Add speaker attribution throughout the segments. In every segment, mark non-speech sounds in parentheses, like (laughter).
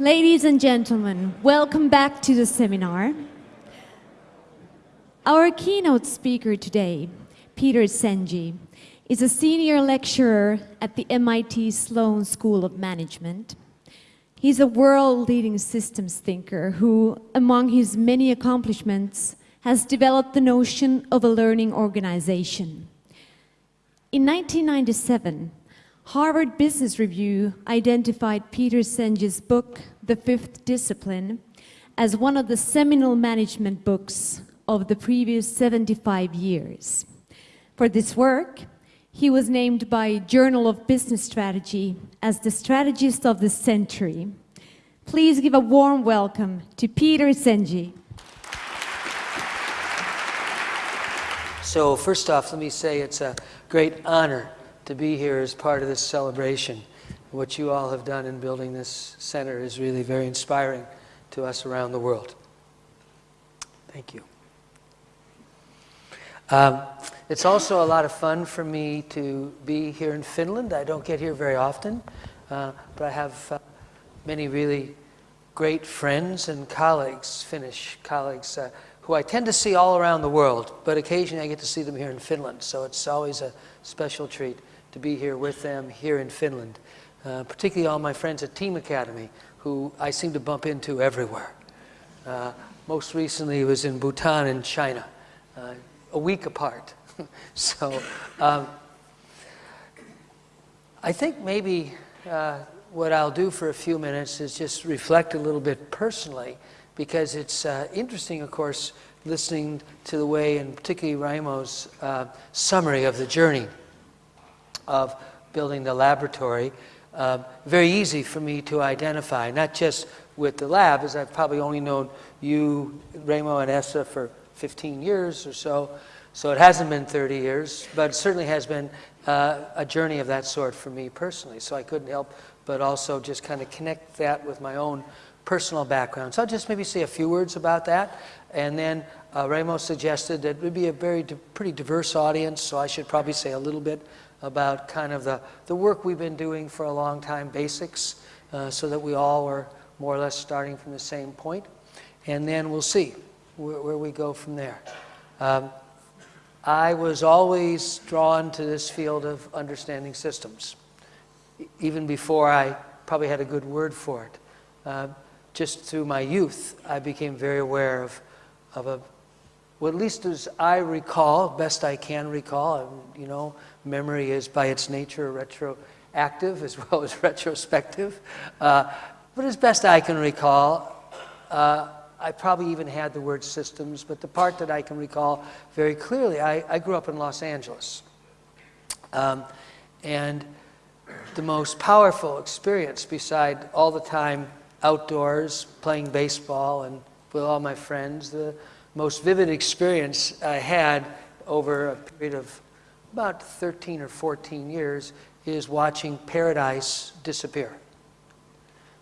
Speaker 1: Ladies and gentlemen, welcome back to the seminar. Our keynote speaker today, Peter Senge, is a senior lecturer at the MIT Sloan School of Management. He's a world-leading systems thinker who, among his many accomplishments, has developed the notion of a learning organization. In 1997, Harvard Business Review identified Peter Senge's book, The Fifth Discipline, as one of the seminal management books of the previous 75 years. For this work, he was named by Journal of Business Strategy as the strategist of the century. Please give a warm welcome to Peter Senge.
Speaker 2: So first off, let me say it's a great honor to be here as part of this celebration. What you all have done in building this center is really very inspiring to us around the world. Thank you. Um, it's also a lot of fun for me to be here in Finland. I don't get here very often, uh, but I have uh, many really great friends and colleagues, Finnish colleagues, uh, who I tend to see all around the world, but occasionally I get to see them here in Finland. So it's always a special treat to be here with them here in Finland, uh, particularly all my friends at Team Academy, who I seem to bump into everywhere. Uh, most recently was in Bhutan and China, uh, a week apart. (laughs) so um, I think maybe uh, what I'll do for a few minutes is just reflect a little bit personally because it's uh, interesting, of course, listening to the way, and particularly Raimo's uh, summary of the journey of building the laboratory. Uh, very easy for me to identify, not just with the lab, as I've probably only known you, Raimo, and Esa for 15 years or so, so it hasn't been 30 years, but it certainly has been uh, a journey of that sort for me personally. So I couldn't help but also just kind of connect that with my own personal background. So I'll just maybe say a few words about that. And then uh, suggested that it would be a very di pretty diverse audience, so I should probably say a little bit about kind of the, the work we've been doing for a long time, basics, uh, so that we all are more or less starting from the same point. And then we'll see where, where we go from there. Um, I was always drawn to this field of understanding systems, even before I probably had a good word for it. Uh, just through my youth, I became very aware of, of a, well, at least as I recall, best I can recall, you know, memory is by its nature retroactive as (laughs) well as retrospective. Uh, but as best I can recall, uh, I probably even had the word systems, but the part that I can recall very clearly, I, I grew up in Los Angeles. Um, and the most powerful experience beside all the time outdoors, playing baseball and with all my friends. The most vivid experience I had over a period of about 13 or 14 years is watching paradise disappear.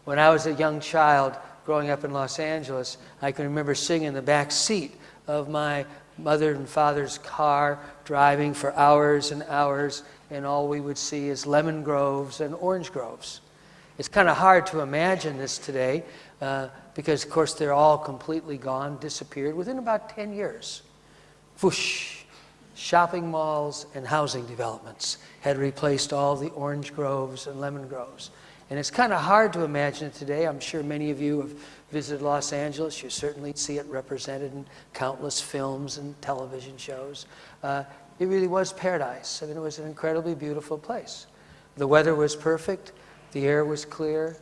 Speaker 2: When I was a young child growing up in Los Angeles, I can remember sitting in the back seat of my mother and father's car, driving for hours and hours, and all we would see is lemon groves and orange groves. It's kind of hard to imagine this today uh, because, of course, they're all completely gone, disappeared within about 10 years. Whoosh! Shopping malls and housing developments had replaced all the orange groves and lemon groves. And it's kind of hard to imagine it today. I'm sure many of you have visited Los Angeles. You certainly see it represented in countless films and television shows. Uh, it really was paradise. I mean, it was an incredibly beautiful place. The weather was perfect. The air was clear.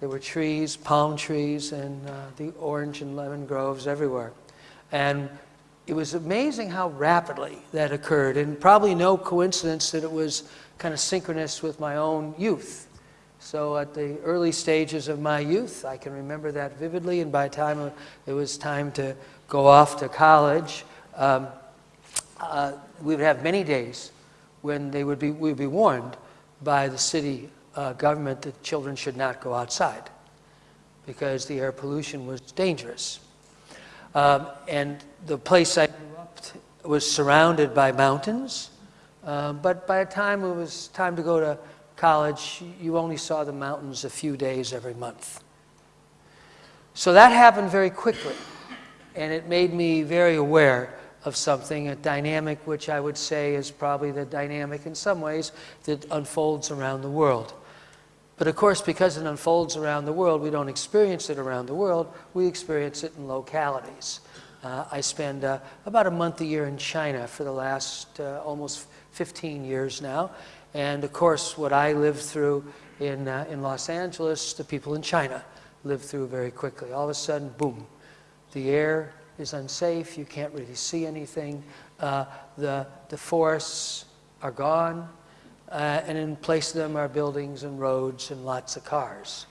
Speaker 2: There were trees, palm trees, and uh, the orange and lemon groves everywhere. And it was amazing how rapidly that occurred, and probably no coincidence that it was kind of synchronous with my own youth. So at the early stages of my youth, I can remember that vividly, and by the time it was time to go off to college, um, uh, we would have many days when they would be, we would be warned by the city uh, government that children should not go outside because the air pollution was dangerous. Um, and the place I grew up was surrounded by mountains, uh, but by the time it was time to go to college, you only saw the mountains a few days every month. So that happened very quickly, and it made me very aware of something, a dynamic which I would say is probably the dynamic in some ways that unfolds around the world. But of course, because it unfolds around the world, we don't experience it around the world, we experience it in localities. Uh, I spend uh, about a month a year in China for the last uh, almost 15 years now. And of course, what I lived through in, uh, in Los Angeles, the people in China lived through very quickly. All of a sudden, boom, the air is unsafe, you can't really see anything, uh, the, the forests are gone, uh, and in place of them are buildings and roads and lots of cars.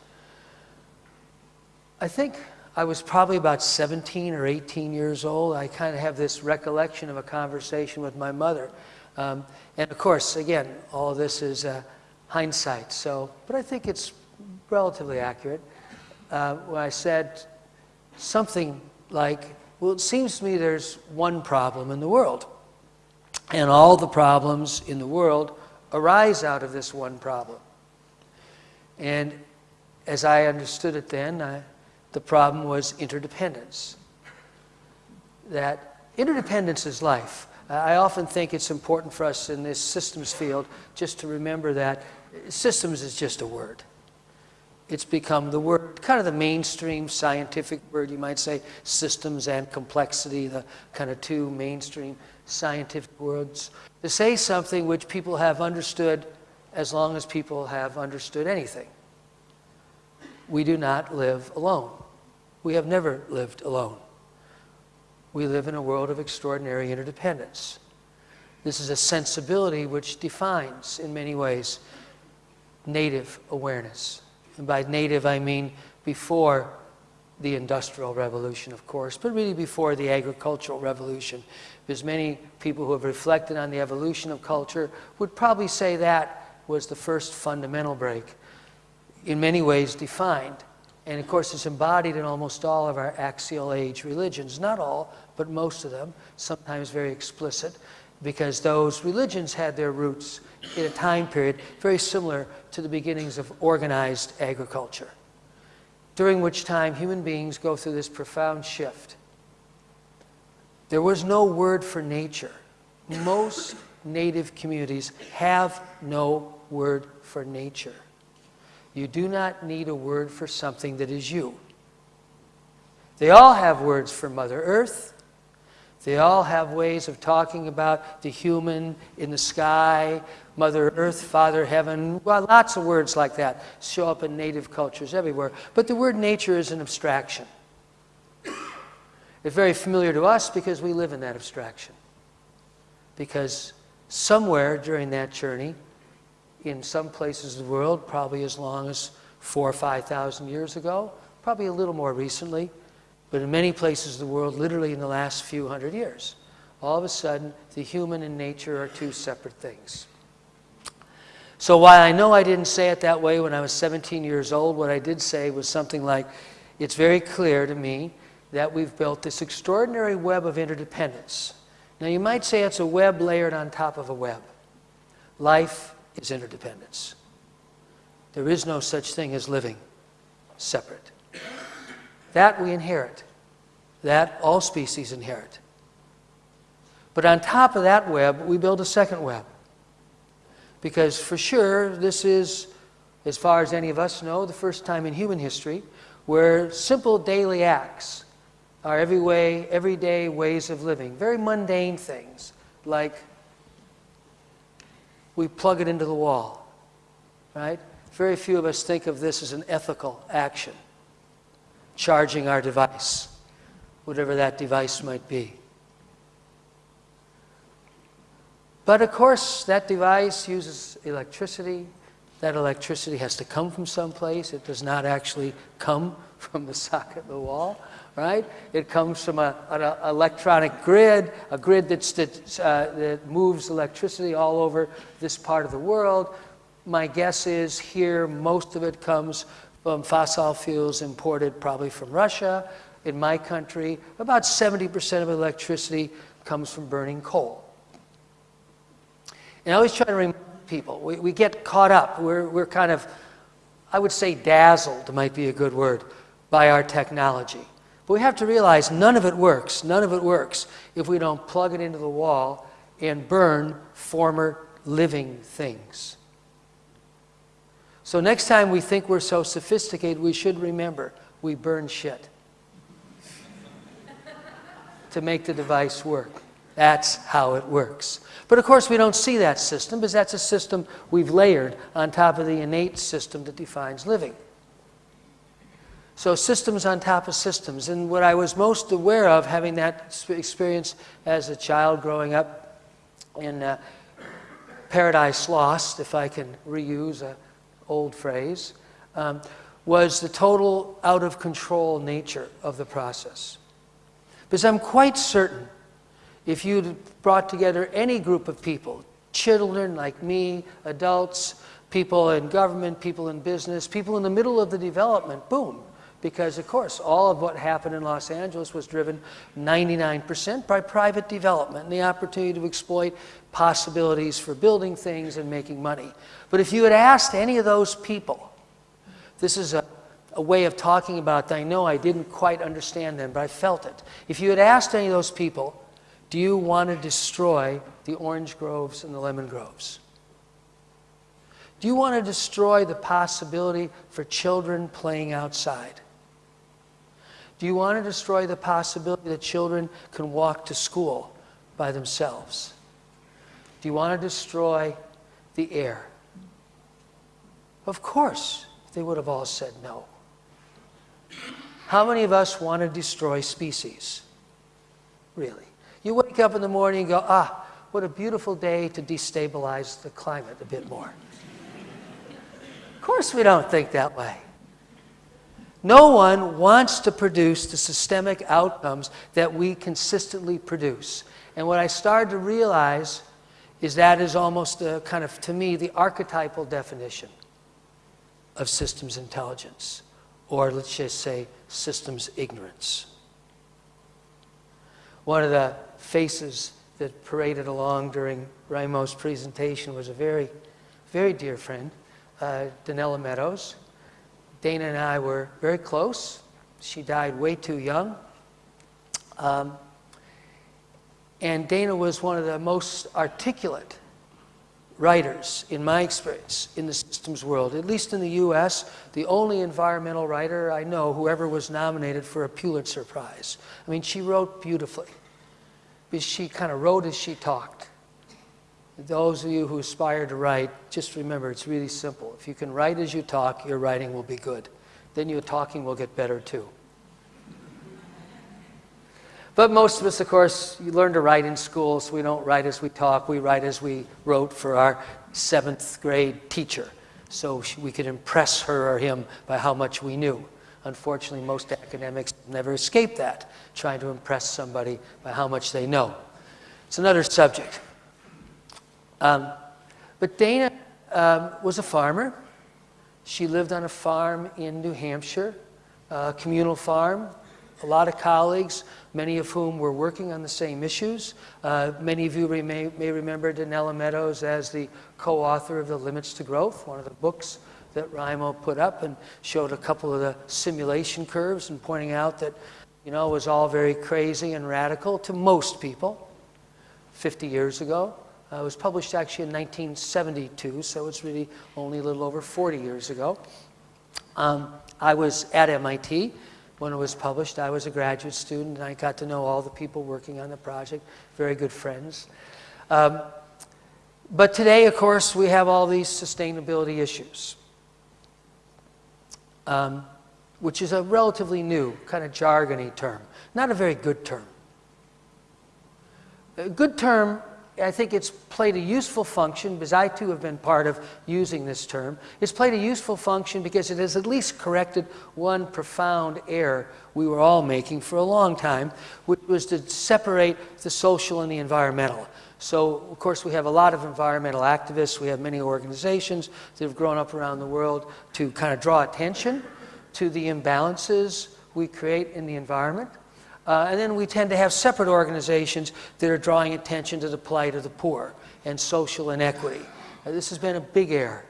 Speaker 2: I think I was probably about 17 or 18 years old. I kind of have this recollection of a conversation with my mother. Um, and of course, again, all this is uh, hindsight, so, but I think it's relatively accurate. Uh, when I said something like, well, it seems to me there's one problem in the world, and all the problems in the world arise out of this one problem. And as I understood it then, I, the problem was interdependence. That interdependence is life. Uh, I often think it's important for us in this systems field just to remember that systems is just a word. It's become the word, kind of the mainstream scientific word, you might say, systems and complexity, the kind of two mainstream scientific words, to say something which people have understood as long as people have understood anything. We do not live alone. We have never lived alone. We live in a world of extraordinary interdependence. This is a sensibility which defines, in many ways, native awareness. And by native, I mean before the Industrial Revolution, of course, but really before the Agricultural Revolution. Because many people who have reflected on the evolution of culture would probably say that was the first fundamental break, in many ways defined. And of course, it's embodied in almost all of our axial age religions. Not all, but most of them, sometimes very explicit, because those religions had their roots in a time period very similar to the beginnings of organized agriculture, during which time human beings go through this profound shift. There was no word for nature. Most native communities have no word for nature. You do not need a word for something that is you. They all have words for Mother Earth. They all have ways of talking about the human in the sky, Mother Earth, Father Heaven. Well, lots of words like that show up in native cultures everywhere. But the word nature is an abstraction. It's very familiar to us because we live in that abstraction. Because somewhere during that journey, in some places of the world, probably as long as four or 5,000 years ago, probably a little more recently, but in many places of the world, literally in the last few hundred years, all of a sudden, the human and nature are two separate things. So while I know I didn't say it that way when I was 17 years old, what I did say was something like, it's very clear to me that we've built this extraordinary web of interdependence. Now you might say it's a web layered on top of a web. Life is interdependence. There is no such thing as living separate. That we inherit. That all species inherit. But on top of that web, we build a second web. Because for sure, this is, as far as any of us know, the first time in human history where simple daily acts are every way, everyday ways of living, very mundane things, like we plug it into the wall, right? Very few of us think of this as an ethical action, charging our device, whatever that device might be. But of course, that device uses electricity. That electricity has to come from someplace. It does not actually come (laughs) from the socket of the wall right? It comes from a, an electronic grid, a grid that's, that, uh, that moves electricity all over this part of the world. My guess is here most of it comes from fossil fuels imported probably from Russia. In my country, about 70% of electricity comes from burning coal. And I always try to remind people, we, we get caught up. We're, we're kind of, I would say dazzled might be a good word by our technology. But we have to realize none of it works, none of it works if we don't plug it into the wall and burn former living things. So next time we think we're so sophisticated, we should remember we burn shit (laughs) to make the device work. That's how it works. But of course, we don't see that system because that's a system we've layered on top of the innate system that defines living. So systems on top of systems. And what I was most aware of having that experience as a child growing up in uh, Paradise Lost, if I can reuse an old phrase, um, was the total out of control nature of the process. Because I'm quite certain if you'd brought together any group of people, children like me, adults, people in government, people in business, people in the middle of the development, boom. Because, of course, all of what happened in Los Angeles was driven 99% by private development and the opportunity to exploit possibilities for building things and making money. But if you had asked any of those people, this is a, a way of talking about I know I didn't quite understand then, but I felt it. If you had asked any of those people, do you want to destroy the orange groves and the lemon groves? Do you want to destroy the possibility for children playing outside? Do you want to destroy the possibility that children can walk to school by themselves? Do you want to destroy the air? Of course, they would have all said no. How many of us want to destroy species? Really? You wake up in the morning and go, ah, what a beautiful day to destabilize the climate a bit more. of course, we don't think that way. No one wants to produce the systemic outcomes that we consistently produce. And what I started to realize is that is almost a kind of, to me, the archetypal definition of systems intelligence, or let's just say systems ignorance. One of the faces that paraded along during Raimo's presentation was a very, very dear friend, uh, Donella Meadows. Dana and I were very close. She died way too young. Um, and Dana was one of the most articulate writers, in my experience, in the systems world, at least in the US, the only environmental writer I know who ever was nominated for a Pulitzer Prize. I mean, she wrote beautifully because she kind of wrote as she talked. Those of you who aspire to write, just remember it's really simple. If you can write as you talk, your writing will be good. Then your talking will get better too. But most of us, of course, you learn to write in school, so we don't write as we talk. We write as we wrote for our seventh grade teacher, so we could impress her or him by how much we knew. Unfortunately, most academics never escape that, trying to impress somebody by how much they know. It's another subject. Um, but Dana um, was a farmer. She lived on a farm in New Hampshire, a communal farm, a lot of colleagues, many of whom were working on the same issues. Uh, many of you may, may remember Donella Meadows as the co-author of The Limits to Growth, one of the books that Raimo put up and showed a couple of the simulation curves and pointing out that, you know, it was all very crazy and radical to most people 50 years ago. Uh, it was published actually in 1972, so it's really only a little over 40 years ago. Um, I was at MIT when it was published. I was a graduate student, and I got to know all the people working on the project, very good friends. Um, but today, of course, we have all these sustainability issues, um, which is a relatively new, kind of jargony term, not a very good term. A good term I think it's played a useful function because I too have been part of using this term. It's played a useful function because it has at least corrected one profound error we were all making for a long time, which was to separate the social and the environmental. So, of course, we have a lot of environmental activists. We have many organizations that have grown up around the world to kind of draw attention to the imbalances we create in the environment. Uh, and then we tend to have separate organizations that are drawing attention to the plight of the poor and social inequity. Uh, this has been a big error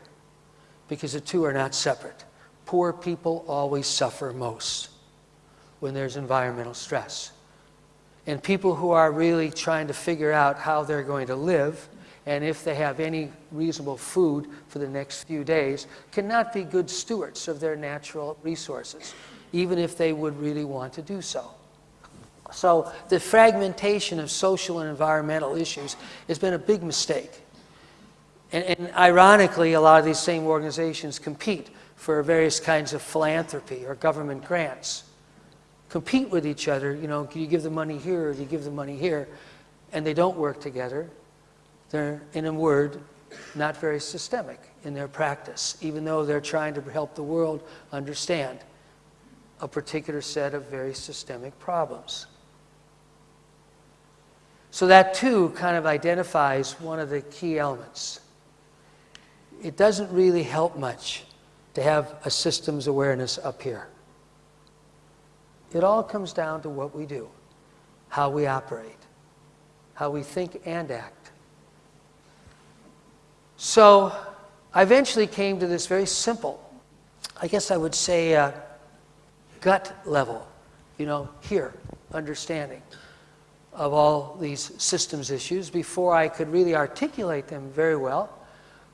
Speaker 2: because the two are not separate. poor people always suffer most when there's environmental stress. And people who are really trying to figure out how they're going to live and if they have any reasonable food for the next few days cannot be good stewards of their natural resources, even if they would really want to do so. So the fragmentation of social and environmental issues has been a big mistake. And, and, ironically, a lot of these same organizations compete for various kinds of philanthropy or government grants. Compete with each other, you know, you give the money here or do you give the money here? And they don't work together. They're, in a word, not very systemic in their practice, even though they're trying to help the world understand a particular set of very systemic problems. So that too kind of identifies one of the key elements. It doesn't really help much to have a systems awareness up here. It all comes down to what we do, how we operate, how we think and act. So I eventually came to this very simple, I guess I would say, uh, gut level, you know, here, understanding of all these systems issues before I could really articulate them very well.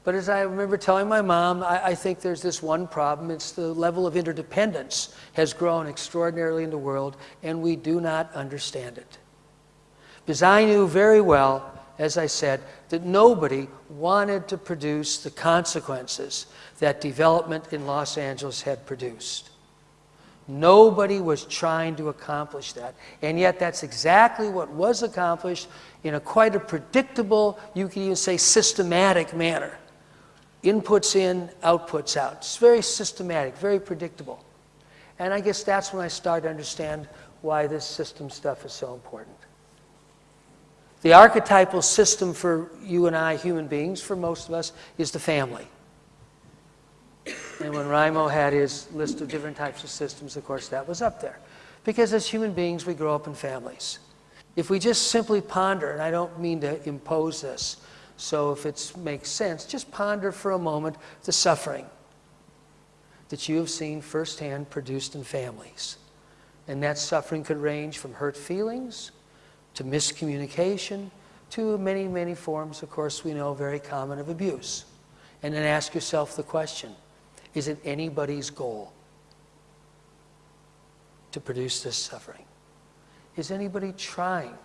Speaker 2: But as I remember telling my mom, I, I, think there's this one problem. It's the level of interdependence has grown extraordinarily in the world, and we do not understand it. Because I knew very well, as I said, that nobody wanted to produce the consequences that development in Los Angeles had produced. Nobody was trying to accomplish that. And yet, that's exactly what was accomplished in a quite a predictable, you could even say systematic manner. Inputs in, outputs out. It's very systematic, very predictable. And I guess that's when I started to understand why this system stuff is so important. The archetypal system for you and I, human beings, for most of us, is the family. And when Raimo had his list of different types of systems, of course, that was up there. Because as human beings, we grow up in families. If we just simply ponder, and I don't mean to impose this, so if it makes sense, just ponder for a moment the suffering that you have seen firsthand produced in families. And that suffering could range from hurt feelings to miscommunication to many, many forms, of course, we know very common of abuse. And then ask yourself the question is it anybody's goal to produce this suffering? Is anybody trying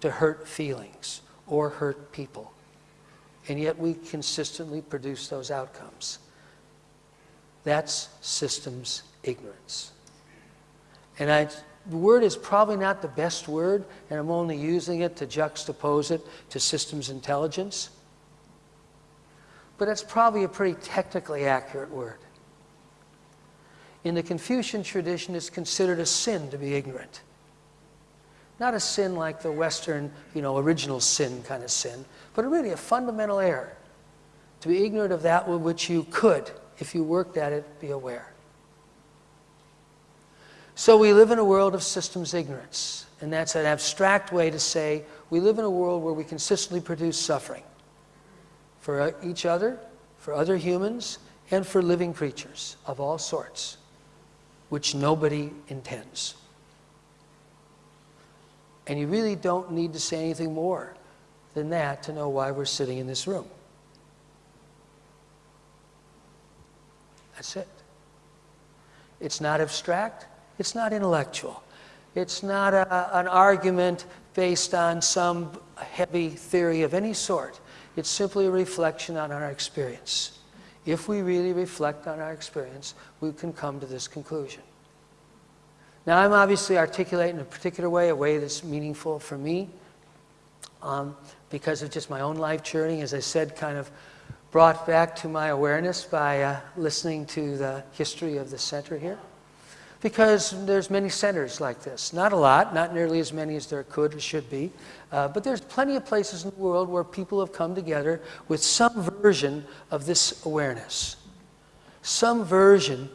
Speaker 2: to hurt feelings or hurt people? And yet we consistently produce those outcomes. That's systems ignorance. And I, the word is probably not the best word, and I'm only using it to juxtapose it to systems intelligence but that's probably a pretty technically accurate word. In the Confucian tradition, it's considered a sin to be ignorant. Not a sin like the Western, you know, original sin kind of sin, but really a fundamental error. To be ignorant of that with which you could, if you worked at it, be aware. So we live in a world of systems ignorance, and that's an abstract way to say we live in a world where we consistently produce suffering for uh, each other, for other humans, and for living creatures of all sorts, which nobody intends. And you really don't need to say anything more than that to know why we're sitting in this room. That's it. It's not abstract, it's not intellectual. It's not a, an argument based on some heavy theory of any sort. It's simply a reflection on our experience. If we really reflect on our experience, we can come to this conclusion. Now, I'm obviously articulating in a particular way, a way that's meaningful for me, um, because of just my own life journey, as I said, kind of brought back to my awareness by uh, listening to the history of the center here because there's many centers like this. Not a lot, not nearly as many as there could or should be, uh, but there's plenty of places in the world where people have come together with some version of this awareness. Some version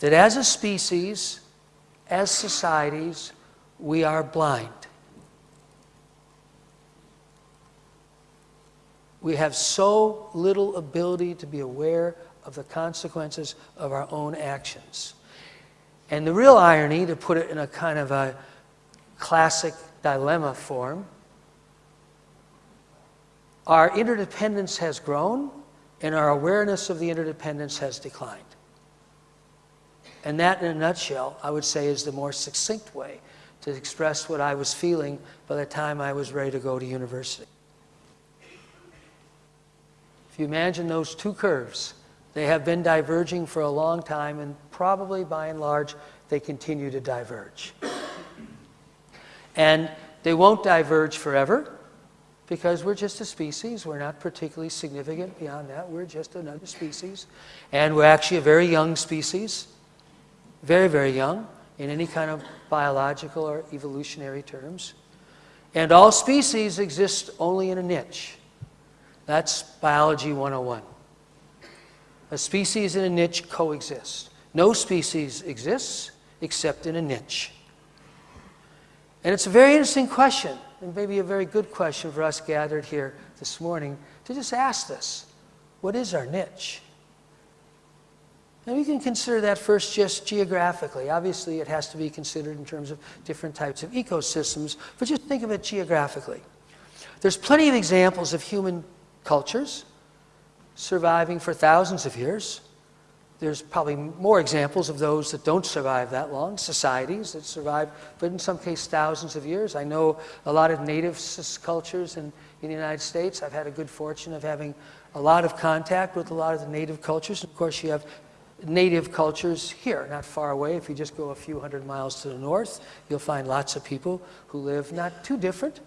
Speaker 2: that as a species, as societies, we are blind. We have so little ability to be aware of the consequences of our own actions. And the real irony, to put it in a kind of a classic dilemma form, our interdependence has grown and our awareness of the interdependence has declined. And that, in a nutshell, I would say is the more succinct way to express what I was feeling by the time I was ready to go to university. If you imagine those two curves, they have been diverging for a long time, and probably by and large, they continue to diverge. And they won't diverge forever because we're just a species. We're not particularly significant beyond that. We're just another species. And we're actually a very young species, very, very young in any kind of biological or evolutionary terms. And all species exist only in a niche. That's biology 101. A species and a niche coexist. No species exists except in a niche. And it's a very interesting question, and maybe a very good question for us gathered here this morning to just ask this What is our niche? And we can consider that first just geographically. Obviously, it has to be considered in terms of different types of ecosystems, but just think of it geographically. There's plenty of examples of human cultures surviving for thousands of years. There's probably more examples of those that don't survive that long, societies that survive, but in some cases, thousands of years. I know a lot of native cultures in, in the United States. I've had a good fortune of having a lot of contact with a lot of the native cultures. Of course, you have native cultures here, not far away. If you just go a few hundred miles to the north, you'll find lots of people who live not too different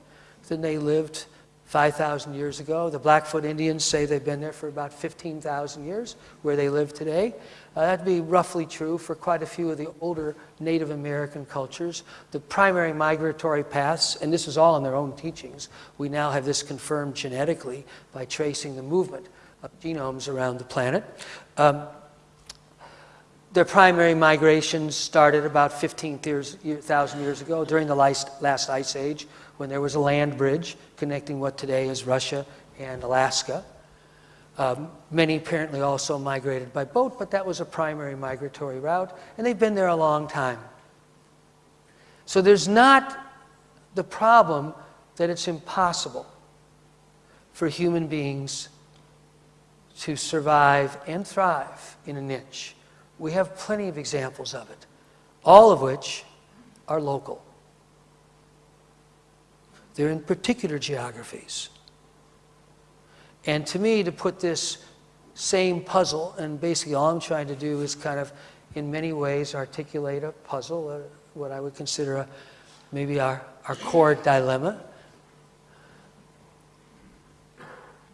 Speaker 2: than they lived 5,000 years ago. The Blackfoot Indians say they've been there for about 15,000 years, where they live today. Uh, that'd be roughly true for quite a few of the older Native American cultures. The primary migratory paths, and this is all in their own teachings, we now have this confirmed genetically by tracing the movement of genomes around the planet. Um, their primary migrations started about 15,000 years ago during the last, last ice age when there was a land bridge connecting what today is Russia and Alaska. Um, many apparently also migrated by boat, but that was a primary migratory route, and they've been there a long time. So there's not the problem that it's impossible for human beings to survive and thrive in a niche. We have plenty of examples of it, all of which are local. They're in particular geographies. And to me, to put this same puzzle, and basically all I'm trying to do is kind of, in many ways, articulate a puzzle, uh, what I would consider a, maybe our, our core dilemma.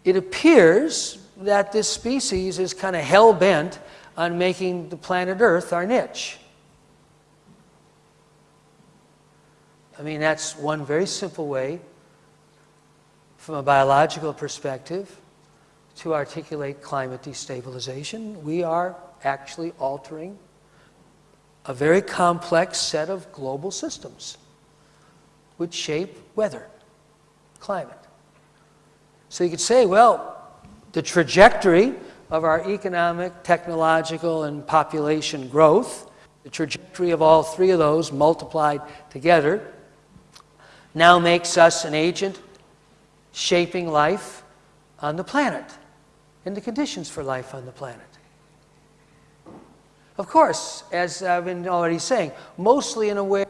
Speaker 2: It appears that this species is kind of hell bent on making the planet Earth our niche. I mean, that's one very simple way from a biological perspective to articulate climate destabilization. We are actually altering a very complex set of global systems which shape weather, climate. So you could say, well, the trajectory of our economic, technological, and population growth, the trajectory of all three of those multiplied together, now makes us an agent shaping life on the planet and the conditions for life on the planet. Of course, as I've been already saying, mostly in a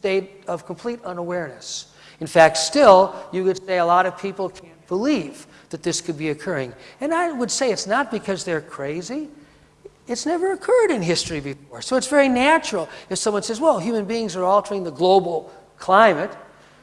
Speaker 2: state of complete unawareness. In fact, still, you could say a lot of people can't believe that this could be occurring. And I would say it's not because they're crazy. It's never occurred in history before. So it's very natural if someone says, well, human beings are altering the global climate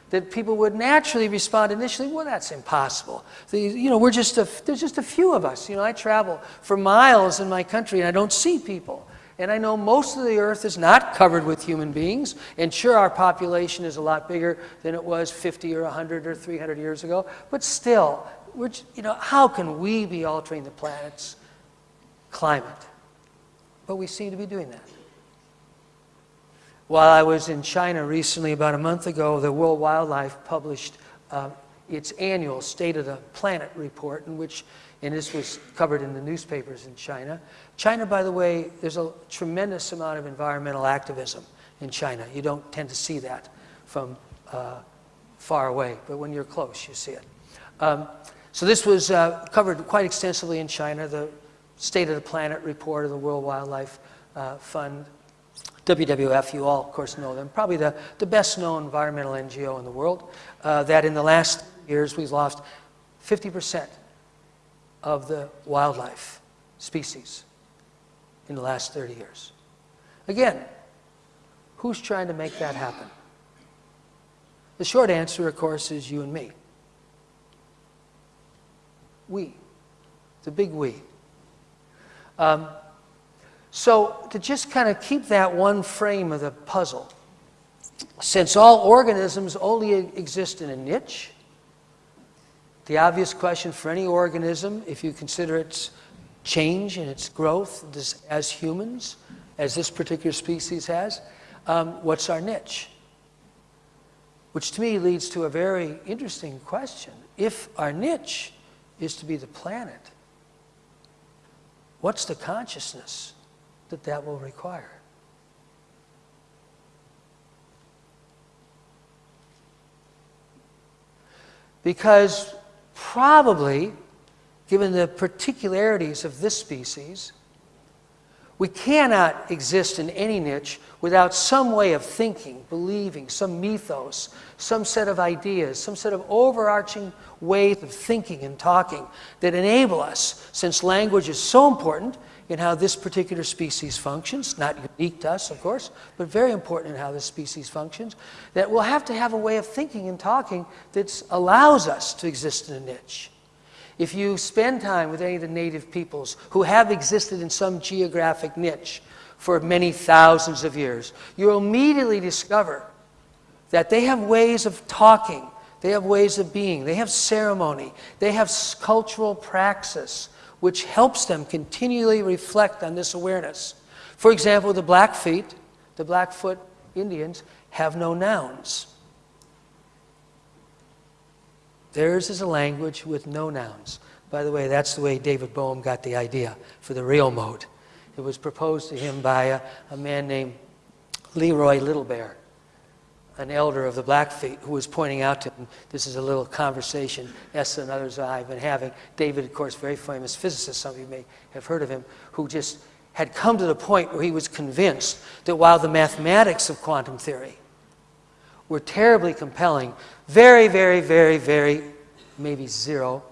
Speaker 2: that people would naturally respond initially, well, that's impossible. The, you know, we're just a, there's just a few of us. You know, I travel for miles in my country and I don't see people. And I know most of the earth is not covered with human beings. And sure, our population is a lot bigger than it was 50 or 100 or 300 years ago. But still, we're, you know, how can we be altering the planet's climate? But we seem to be doing that. While I was in China recently, about a month ago, the World Wildlife published uh, its annual State of the Planet report, in which, and this was covered in the newspapers in China. China, by the way, there's a tremendous amount of environmental activism in China. You don't tend to see that from uh, far away, but when you're close, you see it. Um, so this was uh, covered quite extensively in China, the State of the Planet report of the World Wildlife uh, Fund, WWF, you all, of course, know them, probably the, the best known environmental NGO in the world, uh, that in the last years we've lost 50% of the wildlife species in the last 30 years. Again, who's trying to make that happen? The short answer, of course, is you and me. We. The big we. Um, so, to just kind of keep that one frame of the puzzle, since all organisms only exist in a niche, the obvious question for any organism, if you consider its change and its growth as humans, as this particular species has, um, what's our niche? Which to me leads to a very interesting question. If our niche is to be the planet, what's the consciousness that that will require? Because probably, given the particularities of this species, we cannot exist in any niche without some way of thinking, believing, some mythos, some set of ideas, some set of overarching ways of thinking and talking that enable us, since language is so important in how this particular species functions, not unique to us, of course, but very important in how this species functions, that we'll have to have a way of thinking and talking that allows us to exist in a niche. If you spend time with any of the native peoples who have existed in some geographic niche for many thousands of years, you'll immediately discover that they have ways of talking, they have ways of being, they have ceremony, they have cultural praxis, which helps them continually reflect on this awareness. For example, the Blackfeet, the Blackfoot Indians, have no nouns. Theirs is a language with no nouns. By the way, that's the way David Bohm got the idea for the rheomode. It was proposed to him by a, a man named Leroy Little Bear, an elder of the Blackfeet, who was pointing out to him, this is a little conversation Esa and others I have been having. David, of course, very famous physicist, some of you may have heard of him, who just had come to the point where he was convinced that while the mathematics of quantum theory were terribly compelling, very, very, very, very, maybe zero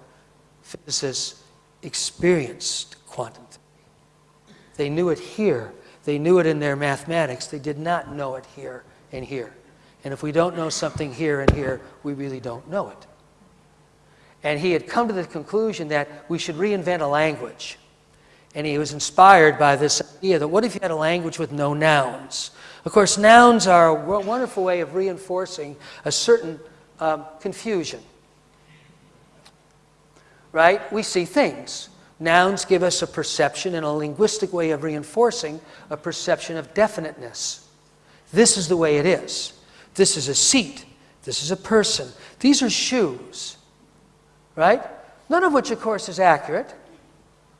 Speaker 2: physicists experienced quantum theory. They knew it here. They knew it in their mathematics. They did not know it here and here. And if we don't know something here and here, we really don't know it. And he had come to the conclusion that we should reinvent a language. And he was inspired by this idea that what if you had a language with no nouns? Of course, nouns are a wonderful way of reinforcing a certain um, confusion. Right? We see things. Nouns give us a perception and a linguistic way of reinforcing a perception of definiteness. This is the way it is. This is a seat. This is a person. These are shoes. Right? None of which, of course, is accurate.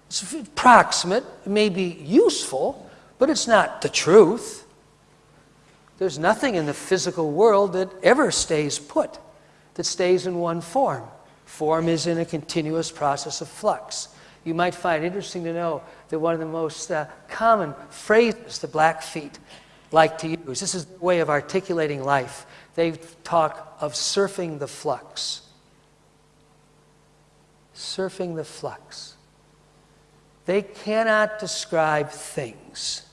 Speaker 2: It's approximate. It may be useful, but it's not the truth. There's nothing in the physical world that ever stays put, that stays in one form. Form is in a continuous process of flux. You might find interesting to know that one of the most uh, common phrases the Blackfeet like to use, this is the way of articulating life. They talk of surfing the flux. Surfing the flux. They cannot describe things.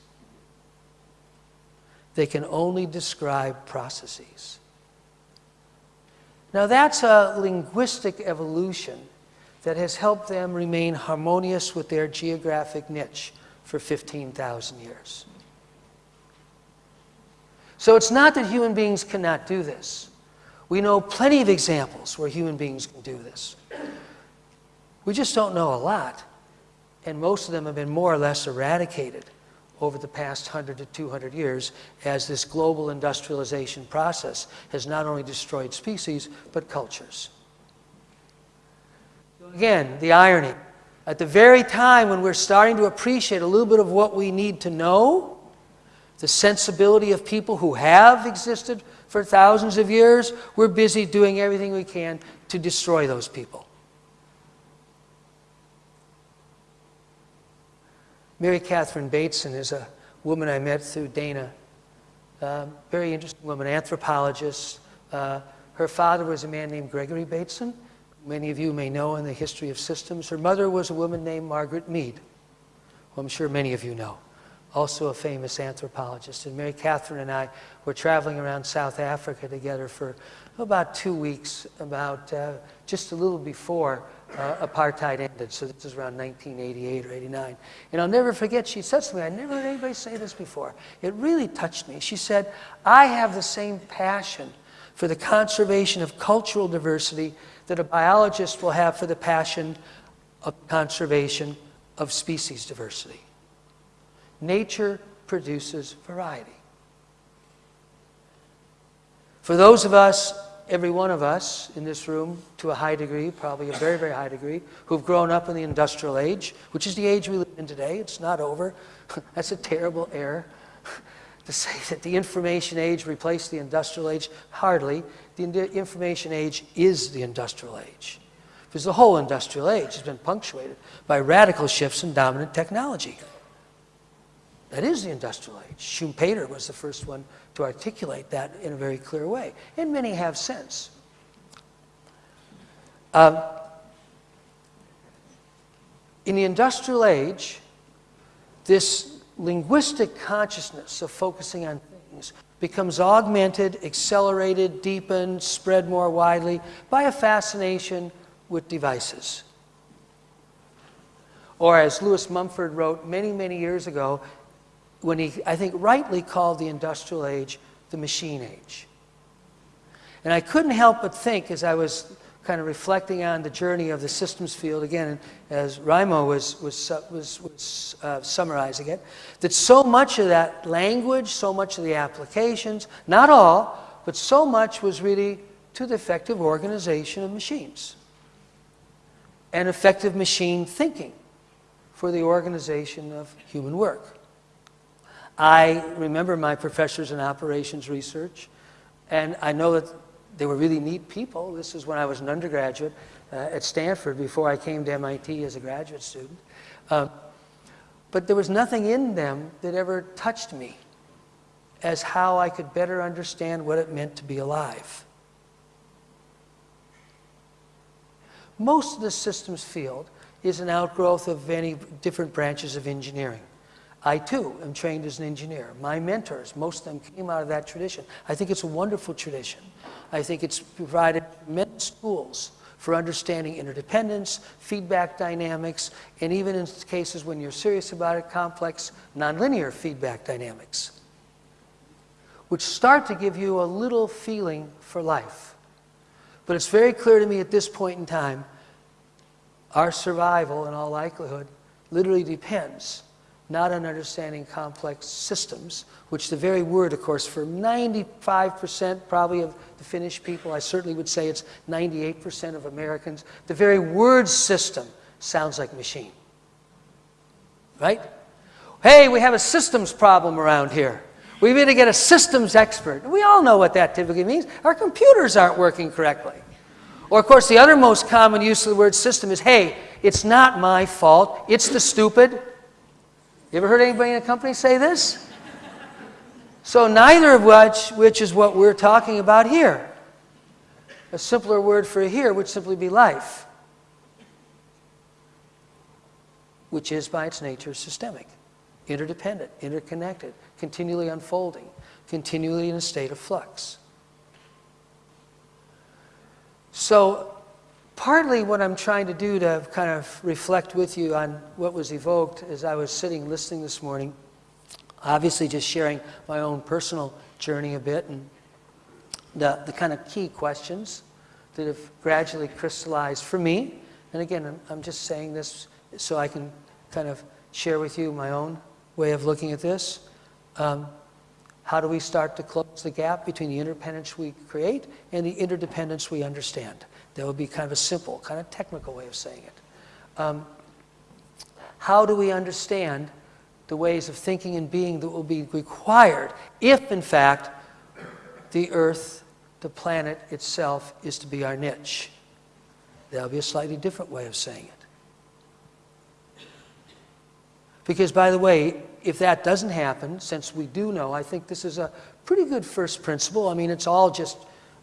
Speaker 2: They can only describe processes. Now, that's a linguistic evolution that has helped them remain harmonious with their geographic niche for 15,000 years. So it's not that human beings cannot do this. We know plenty of examples where human beings can do this. We just don't know a lot, and most of them have been more or less eradicated over the past 100 to 200 years as this global industrialization process has not only destroyed species, but cultures. again, the irony. At the very time when we're starting to appreciate a little bit of what we need to know, the sensibility of people who have existed for thousands of years, we're busy doing everything we can to destroy those people. Mary Catherine Bateson is a woman I met through Dana. Uh, very interesting woman, anthropologist. Uh, her father was a man named Gregory Bateson. Many of you may know in the history of systems. Her mother was a woman named Margaret Mead, who I'm sure many of you know, also a famous anthropologist. And Mary Catherine and I were traveling around South Africa together for about two weeks, about uh, just a little before uh, apartheid ended. So this is around 1988 or 89. And I'll never forget, she said to me, I never heard anybody say this before. It really touched me. She said, I have the same passion for the conservation of cultural diversity that a biologist will have for the passion of conservation of species diversity. Nature produces variety. For those of us every one of us in this room, to a high degree, probably a very, very high degree, who've grown up in the industrial age, which is the age we live in today. It's not over. (laughs) That's a terrible error (laughs) to say that the information age replaced the industrial age. Hardly. The information age is the industrial age. Because the whole industrial age has been punctuated by radical shifts in dominant technology. That is the industrial age. Schumpeter was the first one to articulate that in a very clear way, and many have since. Um, in the industrial age, this linguistic consciousness of focusing on things becomes augmented, accelerated, deepened, spread more widely by a fascination with devices. Or as Lewis Mumford wrote many, many years ago, when he, I think, rightly called the industrial age the machine age. And I couldn't help but think as I was kind of reflecting on the journey of the systems field, again, as Raimo was, was, was, was uh, summarizing it, that so much of that language, so much of the applications, not all, but so much was really to the effective organization of machines and effective machine thinking for the organization of human work. I remember my professors in operations research, and I know that they were really neat people. This is when I was an undergraduate uh, at Stanford before I came to MIT as a graduate student. Uh, but there was nothing in them that ever touched me as how I could better understand what it meant to be alive. Most of the systems field is an outgrowth of many different branches of engineering. I too am trained as an engineer. My mentors, most of them came out of that tradition. I think it's a wonderful tradition. I think it's provided tremendous tools for understanding interdependence, feedback dynamics, and even in cases when you're serious about it, complex nonlinear feedback dynamics, which start to give you a little feeling for life. But it's very clear to me at this point in time, our survival, in all likelihood, literally depends not on understanding complex systems, which the very word, of course, for 95% probably of the Finnish people, I certainly would say it's 98% of Americans, the very word system sounds like machine. Right? Hey, we have a systems problem around here. We need to get a systems expert. We all know what that typically means. Our computers aren't working correctly. Or, of course, the other most common use of the word system is hey, it's not my fault, it's the stupid. You ever heard anybody in a company say this? So neither of which, which is what we're talking about here. A simpler word for here would simply be life, which is by its nature systemic, interdependent, interconnected, continually unfolding, continually in a state of flux. So partly what I'm trying to do to kind of reflect with you on what was evoked as I was sitting listening this morning, obviously just sharing my own personal journey a bit and the, the kind of key questions that have gradually crystallized for me. And again, I'm, I'm just saying this so I can kind of share with you my own way of looking at this. Um, how do we start to close the gap between the interdependence we create and the interdependence we understand? That would be kind of a simple, kind of technical way of saying it. Um, how do we understand the ways of thinking and being that will be required if, in fact, the Earth, the planet itself, is to be our niche? That'll be a slightly different way of saying it. Because, by the way, if that doesn't happen, since we do know, I think this is a pretty good first principle. I mean, it's all just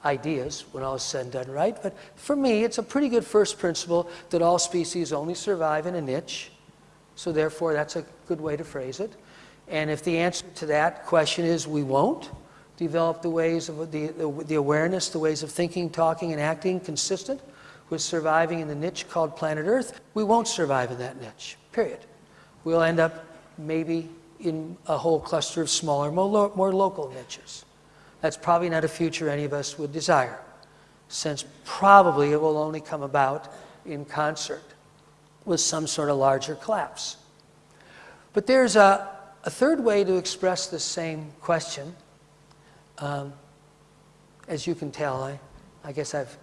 Speaker 2: ideas when all is said and done, right? But for me, it's a pretty good first principle that all species only survive in a niche. So therefore, that's a good way to phrase it. And if the answer to that question is we won't develop the ways of the, the, the awareness, the ways of thinking, talking, and acting consistent with surviving in the niche called planet Earth, we won't survive in that niche, period. We'll end up maybe in a whole cluster of smaller, more, more local niches. That's probably not a future any of us would desire, since probably it will only come about in concert with some sort of larger collapse. But there's a, a third way to express the same question. Um, as you can tell, I, I guess I've,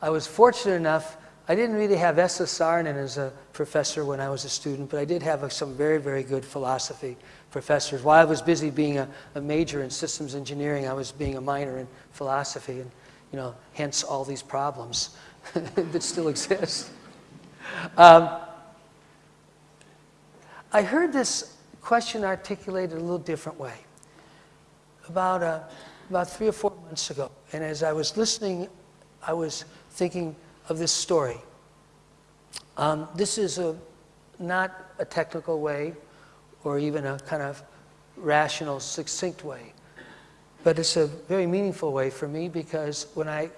Speaker 2: I was fortunate enough I didn't really have Saarinen as a professor when I was a student, but I did have some very, very good philosophy professors. While I was busy being a, a, major in systems engineering, I was being a minor in philosophy, and you know, hence all these problems (laughs) that still exist. Um, I heard this question articulated a little different way about, uh, about three or four months ago. And as I was listening, I was thinking, of this story. Um, this is a, not a technical way or even a kind of rational, succinct way, but it's a very meaningful way for me because when I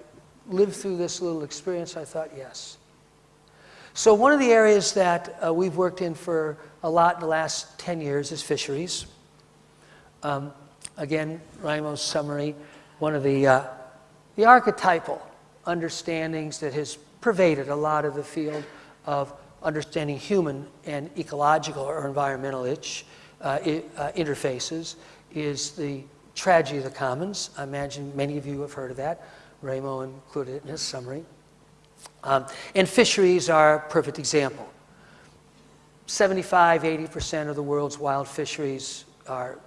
Speaker 2: lived through this little experience, I thought, yes. So one of the areas that uh, we've worked in for a lot in the last 10 years is fisheries. Um, again, Raimo's summary, one of the, uh, the archetypal understandings that has pervaded a lot of the field of understanding human and ecological or environmental itch, uh, uh, interfaces is the tragedy of the commons. I imagine many of you have heard of that. Raimo included it in his summary. Um, and fisheries are a perfect example. 75, 80% of the world's wild fisheries are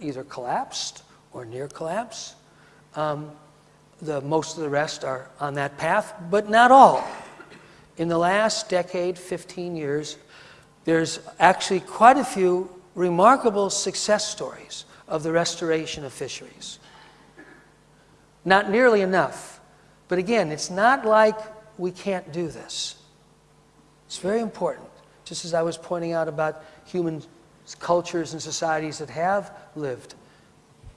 Speaker 2: either collapsed or near collapse. Um, the, most of the rest are on that path, but not all. In the last decade, 15 years, there's actually quite a few remarkable success stories of the restoration of fisheries. Not nearly enough. But again, it's not like we can't do this. It's very important. Just as I was pointing out about human cultures and societies that have lived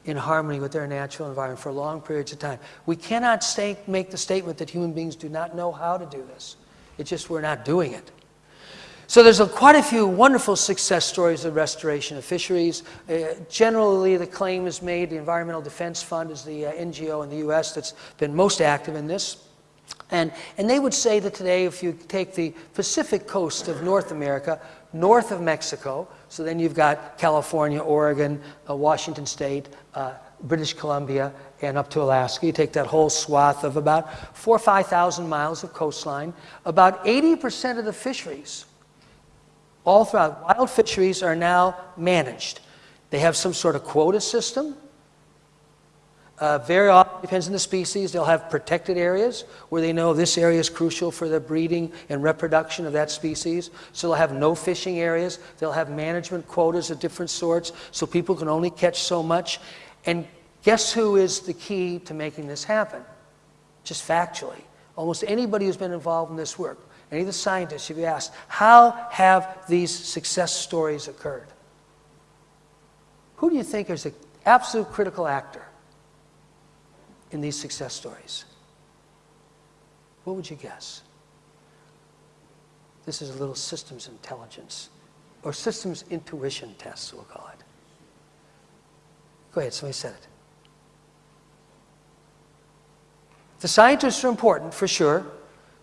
Speaker 2: in harmony with their natural environment for long periods of time. We cannot make the statement that human beings do not know how to do this. It's just we're not doing it. So there's a, quite a few wonderful success stories of restoration of fisheries. Uh, generally, the claim is made, the Environmental Defense Fund is the uh, NGO in the U.S. that's been most active in this. And, and they would say that today, if you take the Pacific coast of North America, north of Mexico, so then you've got California, Oregon, uh, Washington State, uh, British Columbia, and up to Alaska. You take that whole swath of about four or 5,000 miles of coastline. About 80% of the fisheries, all throughout, wild fisheries are now managed. They have some sort of quota system. Uh, very often, depends on the species, they'll have protected areas where they know this area is crucial for the breeding and reproduction of that species. So they'll have no fishing areas. They'll have management quotas of different sorts so people can only catch so much. And guess who is the key to making this happen? Just factually. Almost anybody who's been involved in this work, any of the scientists, if you ask, how have these success stories occurred? Who do you think is the absolute critical actor? in these success stories? What would you guess? This is a little systems intelligence or systems intuition test, we'll call it. Go ahead, somebody said it. The scientists are important for sure